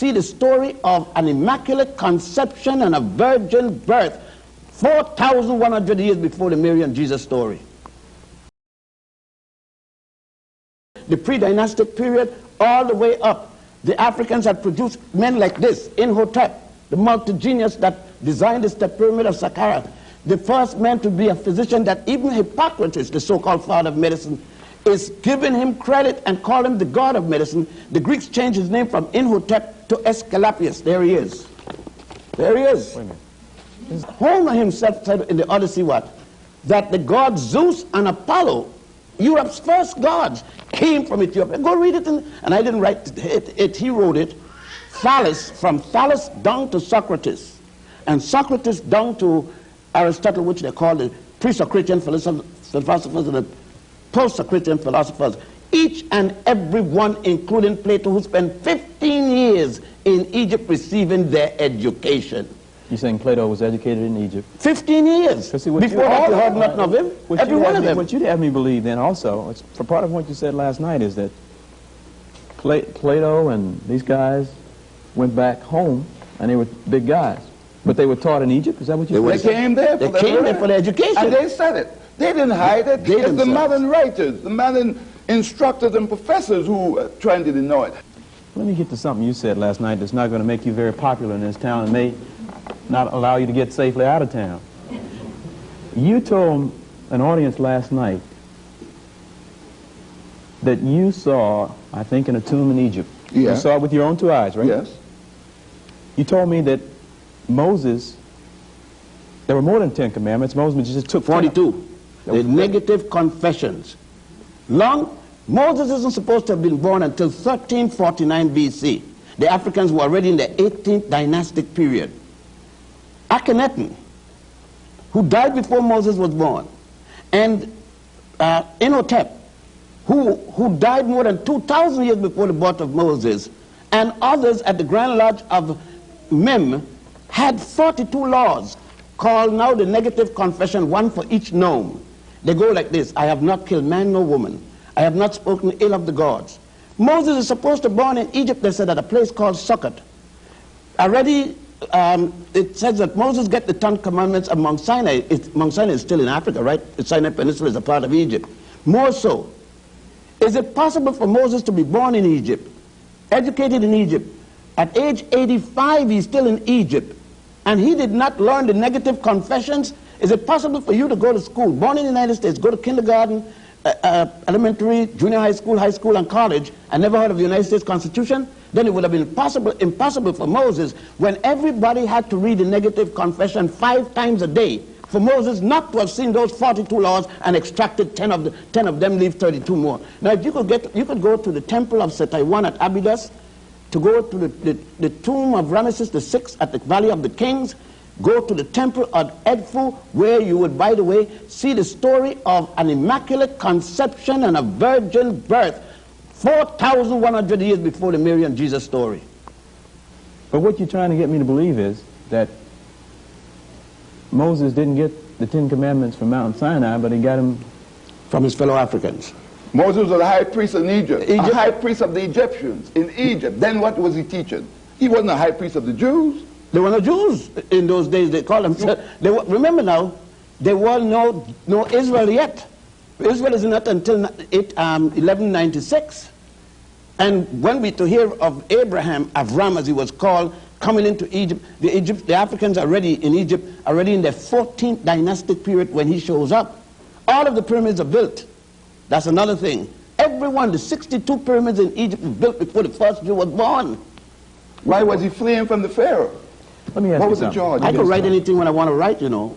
see the story of an immaculate conception and a virgin birth 4,100 years before the Mary and Jesus story. The pre-dynastic period all the way up, the Africans had produced men like this, Imhotep, the multi-genius that designed the step pyramid of Saqqara, the first man to be a physician that even Hippocrates, the so-called father of medicine, is giving him credit and call him the god of medicine. The Greeks changed his name from Imhotep to Aesculapius. There he is. There he is. Homer himself said in the Odyssey what? That the gods Zeus and Apollo, Europe's first gods, came from Ethiopia. Go read it, in, and I didn't write it, it, he wrote it. Thales, from Thales down to Socrates, and Socrates down to Aristotle, which they call the pre-Socratic philosophers and the post-Socratic philosophers. Each and every one, including Plato, who spent 15 years in Egypt receiving their education. You're saying Plato was educated in Egypt? 15 years. See, Before that, you heard nothing of him. Every one of me, them. What you'd have me believe then also, it's, for part of what you said last night is that Pla Plato and these guys went back home and they were big guys. But they were taught in Egypt? Is that what you said? They came there for They came there for their education. And they said it. They didn't hide it. They it's the modern writers, the modern instructors and professors who uh, trying to deny it. Let me get to something you said last night that's not going to make you very popular in this town and may not allow you to get safely out of town. You told an audience last night that you saw, I think, in a tomb in Egypt. Yeah. You saw it with your own two eyes, right? Yes. You told me that Moses, there were more than Ten Commandments. Moses just took 42. The negative confessions. Long, Moses isn't supposed to have been born until 1349 BC. The Africans were already in the 18th dynastic period. Akhenaten, who died before Moses was born, and uh, who, who died more than 2,000 years before the birth of Moses, and others at the Grand Lodge of Mem had 42 laws called now the negative confession, one for each nome. They go like this, I have not killed man nor woman. I have not spoken ill of the gods. Moses is supposed to be born in Egypt, they said, at a place called Sukkot. Already um, it says that Moses get the Ten Commandments of Mount Sinai. It, Mount Sinai is still in Africa, right? The Sinai Peninsula is a part of Egypt. More so, is it possible for Moses to be born in Egypt, educated in Egypt? At age 85, he's still in Egypt, and he did not learn the negative confessions. Is it possible for you to go to school, born in the United States, go to kindergarten, uh, uh, elementary, junior high school, high school, and college, and never heard of the United States Constitution? then it would have been possible, impossible for Moses when everybody had to read the negative confession five times a day for Moses not to have seen those 42 laws and extracted 10 of, the, 10 of them, leave 32 more. Now, if you could, get, you could go to the temple of Seti I at Abydos, to go to the, the, the tomb of Ramesses VI at the Valley of the Kings, go to the temple of Edfu, where you would, by the way, see the story of an immaculate conception and a virgin birth 4,100 years before the Mary and Jesus story. But what you're trying to get me to believe is that Moses didn't get the Ten Commandments from Mount Sinai, but he got them from his fellow Africans. Moses was the high priest in Egypt, Egypt, a high priest of the Egyptians in Egypt. Then what was he teaching? He wasn't a high priest of the Jews. There were no Jews in those days. They call themselves. They were, remember now, there were no no Israel yet. Israel is not until it, um, 1196. And when we to hear of Abraham, Avram as he was called, coming into Egypt, the, Egypt, the Africans are already in Egypt, already in the 14th dynastic period when he shows up. All of the pyramids are built. That's another thing. Every one, the 62 pyramids in Egypt were built before the first Jew was born. Why was he fleeing from the Pharaoh? Let me ask what you was something. the charge? I can write anything when I want to write, you know.